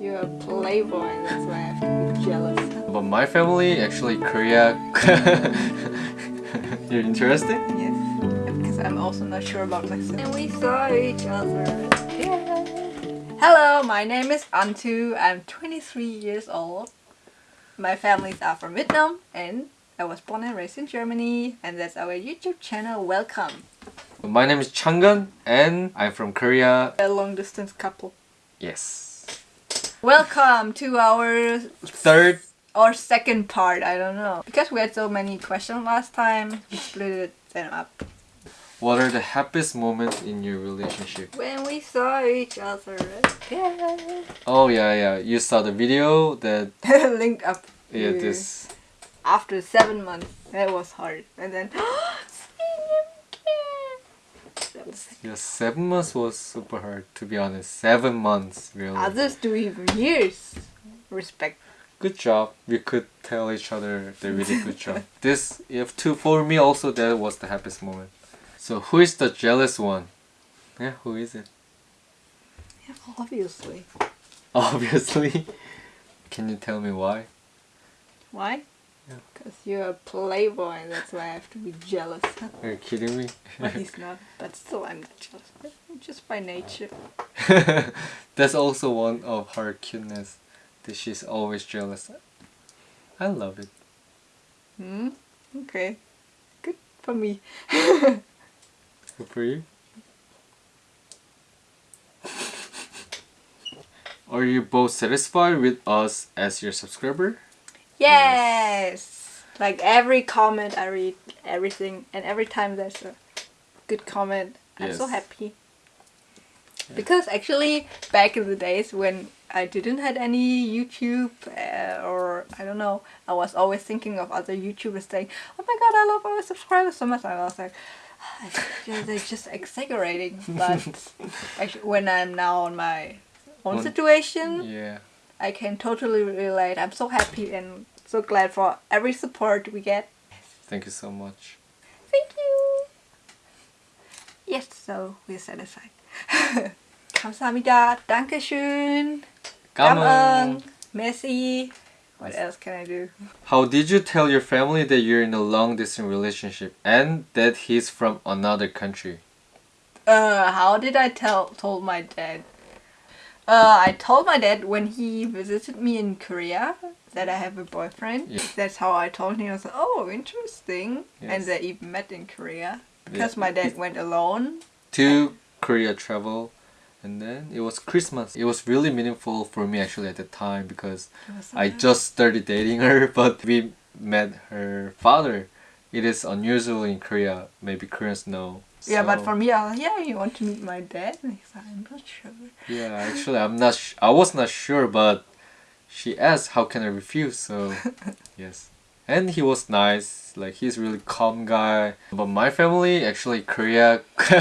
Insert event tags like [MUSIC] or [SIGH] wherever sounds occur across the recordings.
you're a playboy, that's why I have to be jealous. But my family, actually Korea. [LAUGHS] You're interested? Yes, because I'm also not sure about myself. And we saw each other. Yeah. Hello, my name is Antu. I'm 23 years old. My families are from Vietnam and I was born and raised in Germany and that's our YouTube channel. Welcome. My name is Changun and I'm from Korea. A long distance couple. Yes. Welcome to our Third or second part, I don't know. Because we had so many questions last time, we split them up. What are the happiest moments in your relationship? When we saw each other. Yeah. Oh yeah, yeah. You saw the video that [LAUGHS] linked up. yeah this After seven months, that was hard, and then [GASPS] was yeah seven months was super hard to be honest. Seven months really. Others do even years. Respect. Good job. We could tell each other they really good job. [LAUGHS] This if to for me also that was the happiest moment. So who is the jealous one? Yeah, who is it? Yeah, obviously. [LAUGHS] Obviously. Can you tell me why? Why? Yeah. Because you're a playboy, that's why I have to be jealous. Are you kidding me? [LAUGHS] But he's not. But still, I'm not jealous. Just by nature. [LAUGHS] That's also one of her cuteness. That she's always jealous. I love it. Hmm? Okay. Good for me. Good for you. [LAUGHS] Are you both satisfied with us as your subscriber? Yes! Like every comment I read, everything, and every time there's a good comment, I'm so Yes. happy. Because actually, back in the days when I didn't had any YouTube uh, or I don't know, I was always thinking of other YouTubers saying, "Oh my god, I love our subscribers so much." I was like, "Yeah, they're just [LAUGHS] exaggerating. But [LAUGHS] actually, when I'm now on my own On- situation, Yeah. I can totally relate. I'm so happy and so glad for every support we get. Thank you so much. Thank you. Yes, so we're satisfied. Kamsahamnida. [LAUGHS] Dankeschön. Gamang. Merci. What else can I do? How did you tell your family that you're in a long distance relationship and that he's from another country? Uh, how did I tell told my dad? Uh, I told my dad when he visited me in Korea that I have a boyfriend. Yeah. That's how I told him. I was like, oh, interesting. And Yes. they even met in Korea because Yeah. my dad went alone. To Korea travel and then it was Christmas. It was really meaningful for me actually at the time because It was so I just started dating her [LAUGHS] but we met her father. It is unusual in Korea. Maybe Koreans know. Yeah, but for me, I was like, yeah, you want to meet my dad? And he's like, I'm not sure. Yeah, actually, I'm not. Sh- I was not sure, but she asked, "How can I refuse?" So, [LAUGHS] yes, and he was nice. Like he's really calm guy. But my family, actually, Korea. [LAUGHS]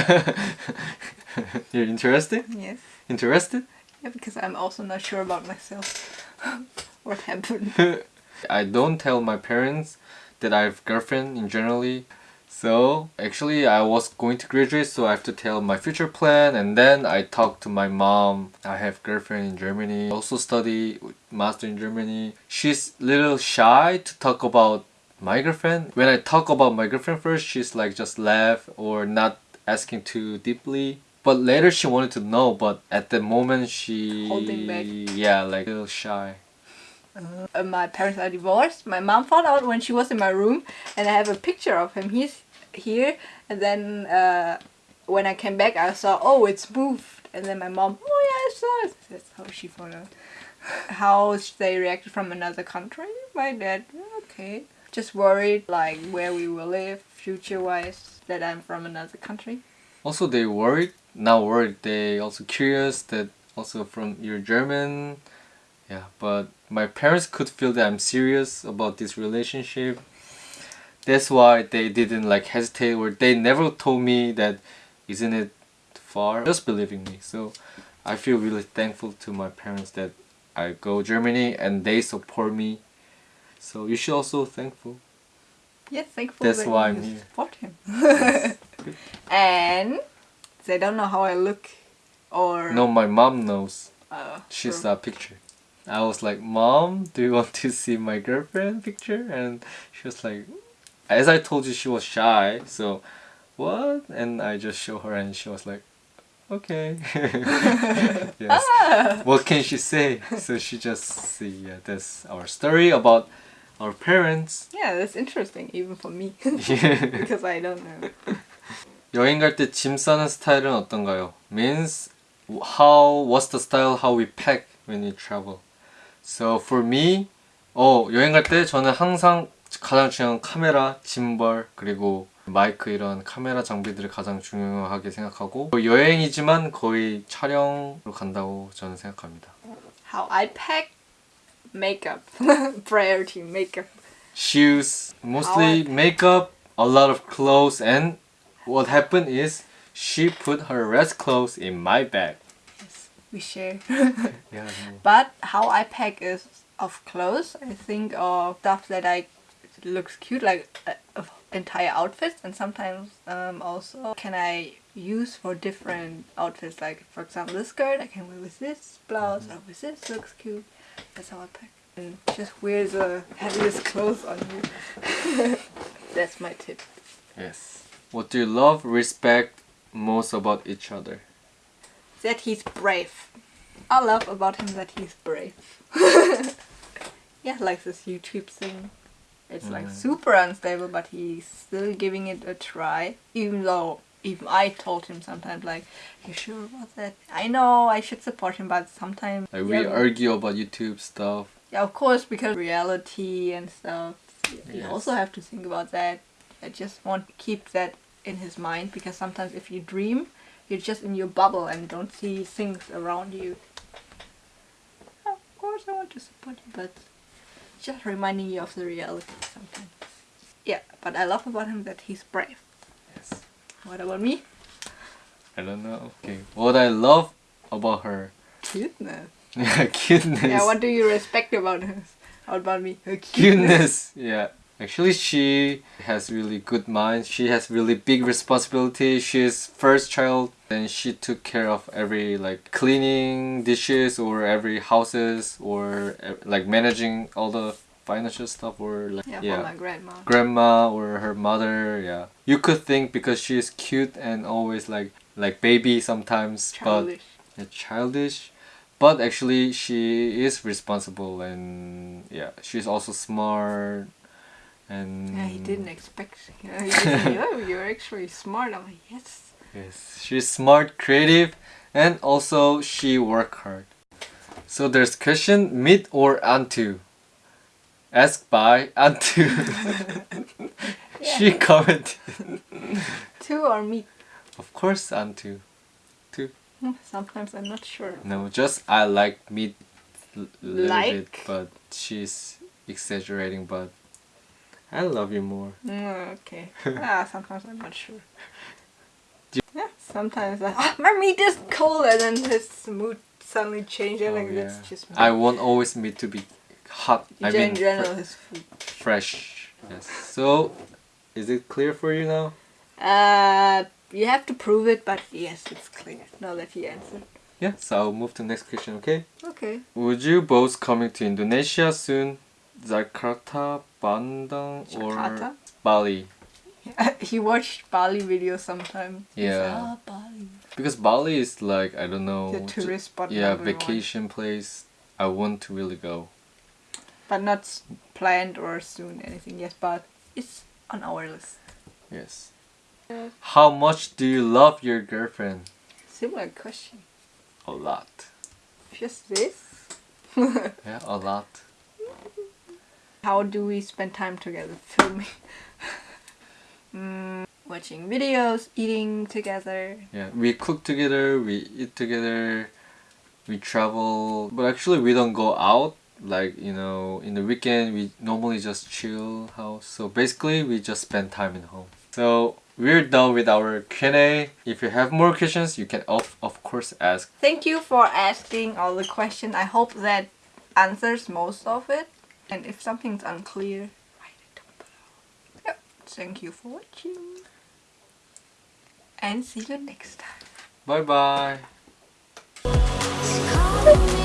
You're interested? Yes. Interested? Yeah, because I'm also not sure about myself. [LAUGHS] what happened? I don't tell my parents that I have girlfriend in generally. So actually I was going to graduate so I have to tell my future plan and then I talk to my mom. I have girlfriend in Germany. Also study master in Germany. She's little shy to talk about my girlfriend. When I talk about my girlfriend first, she's like just laugh or not asking too deeply. But later she wanted to know, but at the moment she Holding back. Yeah, like a little shy. Uh, my parents are divorced. My mom found out when she was in my room, and I have a picture of him. He's here, and then uh, when I came back, I saw, oh, it's moved. And then my mom, oh yeah, I saw it. That's how she found out. How they reacted from another country. My dad, okay, just worried like where we will live future wise that I'm from another country. Also, they worried, not worried, they also curious that also from you're German. Yeah, but my parents could feel that I'm serious about this relationship. That's why they didn't like hesitate or they never told me that isn't it far, just believing me. So I feel really thankful to my parents that I go Germany and they support me. So you should also thankful. Yes, thankful That's that why I'm here. support him. Yes. [LAUGHS] and they don't know how I look or No, my mom knows. Uh, she true. a picture. I was like, Mom, do you want to see my girlfriend picture? And she was like, as I told you, she was shy. So, what? And I just show her, and she was like, okay. [LAUGHS] yes. [LAUGHS] What can she say? So she just see. Yeah, that's our story about our parents. Yeah, that's interesting even for me [LAUGHS] Yeah. because I don't know. 여행 갈 때 짐 싸는 스타일은 어떤가요? Means how what's the style how we pack when we travel. So for me, 어 여행 갈 때 저는 항상 가장 중요한 카메라, 짐벌 그리고 마이크 이런 카메라 장비들을 가장 중요하게 생각하고 여행이지만 거의 촬영으로 간다고 저는 생각합니다. How I pack makeup priority makeup. Shoes, mostly makeup, a lot of clothes, and what happened is she put her rest clothes in my bag. We share. Yeah. But how I pack is of clothes. I think of stuff that I looks cute, like uh, of entire outfits, and sometimes um, also can I use for different outfits. Like for example, this skirt I can wear with this blouse or with this looks cute. That's how I pack. And just wear the heaviest [LAUGHS] clothes on you. [LAUGHS] That's my tip. Yes. What do you love, respect most about each other? That he's brave. I love about him that he's brave. [LAUGHS] yeah, like this YouTube thing. It's like Mm. super unstable, but he's still giving it a try. Even though, even I told him sometimes, like, you sure about that? I know I should support him, but sometimes. Like yeah, we argue about YouTube stuff. yeah, of course, because reality and stuff. You Yes. also have to think about that. I just want to keep that in his mind because sometimes if you dream, you're just in your bubble and don't see things around you. Of course, I want to support you, but just reminding you of the reality sometimes. Yeah, but I love about him that he's brave. Yes. What about me? I don't know. Okay. What I love about her. Cuteness. [LAUGHS] Yeah, cuteness. Yeah, what do you respect about her? How about me? Her cuteness. Yeah. Actually, she has really good mind. She has really big responsibility. She's first child, and she took care of every like cleaning dishes or every houses or like managing all the financial stuff or like Yeah, for my grandma. grandma or her mother. Yeah, you could think because she's cute and always like like baby sometimes, Childish. but yeah, childish. But actually, she is responsible and yeah, she's also smart. And Yeah, he didn't expect. [LAUGHS] Yeah, he said, oh, you're actually smart. I'm like, yes. Yes, she's smart, creative, and also she work hard. So there's question meat or Antu. Asked by Antu. [LAUGHS] she commented. [LAUGHS] Two or me. Of course, Antu. Hmm, Sometimes I'm not sure. No, just I like meat a little bit, but she's exaggerating. But I love you more. Mm, okay. [LAUGHS] ah, sometimes I'm not sure. Yeah, sometimes I, ah, [LAUGHS] my meat is cold and then his mood suddenly changes. Oh, like yeah. that's just me. I want always meat to be hot. I in mean, general, fre- his food. fresh. Yes. So, is it clear for you now? Uh, you have to prove it, but yes, it's clear. Now that he answered. Yeah. So I'll move to the next question. Okay. Okay. Would you both coming to Indonesia soon? Jakarta, Bandung, or Bali? [LAUGHS] he watched Bali videos sometime. Yeah. "Ah, Bali. Because Bali is like I don't know. The tourist spot. Yeah, vacation place. I want to really go. But not planned or soon anything yet, but it's on our list. Yes. How much do you love your girlfriend? Similar question. A lot. Just this? [LAUGHS] Yeah, a lot. How do we spend time together? [LAUGHS] Filming. mm, watching videos, eating together. Yeah, we cook together, we eat together, we travel, but actually we don't go out. Like you know, in the weekend we normally just chill house. So basically, we just spend time in home. So we're done with our Q&A. If you have more questions, you can of of course ask. Thank you for asking all the questions. I hope that answers most of it. And if something's unclear, write it down below. Yep. Thank you for watching. And see you next time. Bye bye. Bye.